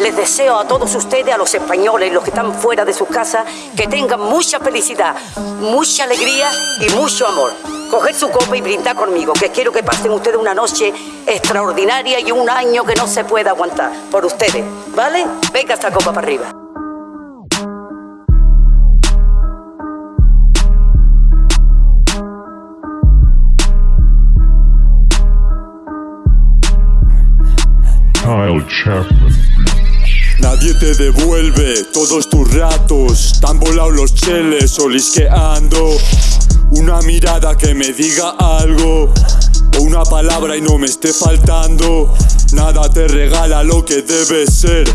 les deseo a todos ustedes, a los españoles, los que están fuera de sus casas, que tengan mucha felicidad, mucha alegría y mucho amor. Coger su copa y brindar conmigo, que quiero que pasen ustedes una noche extraordinaria y un año que no se pueda aguantar por ustedes, ¿vale? Venga esta copa para arriba. Nadie te devuelve todos tus ratos. Tan volados los cheles olisqueando Una mirada que me diga algo. O una palabra y no me esté faltando. Nada te regala lo que debes ser.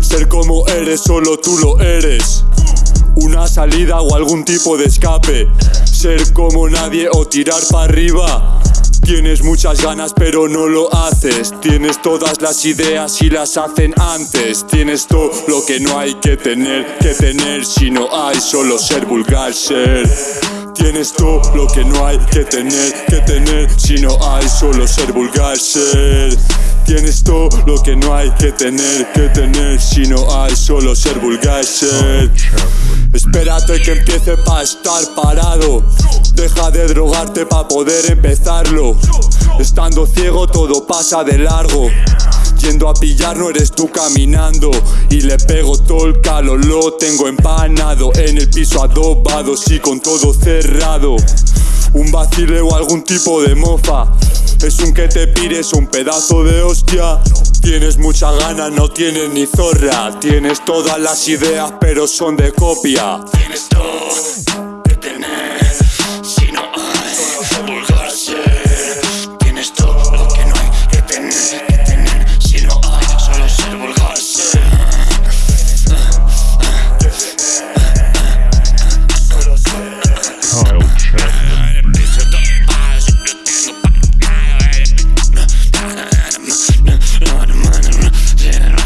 Ser como eres, solo tú lo eres. Una salida o algún tipo de escape. Ser como nadie o tirar para arriba Tienes muchas ganas pero no lo haces. Tienes todas las ideas y las hacen antes. Tienes todo lo que no hay que tener Que tener si no hay solo ser vulgar ser. Tienes todo lo que no hay que tener Que tener si no hay solo ser vulgar ser. Tienes todo lo que no hay que tener Que tener si no hay solo ser vulgar ser Espérate que empiece pa' estar parado. Deja de drogarte pa' poder empezarlo. Estando ciego todo pasa de largo. Yendo a pillar no eres tú caminando. Y le pego todo el calor, lo tengo empanado. En el piso adobado, sí con todo cerrado. Un vacile o algún tipo de mofa es un que te pires un pedazo de hostia. Tienes mucha gana, no tienes ni zorra. Tienes todas las ideas pero son de copia. Tienes todo Not a man,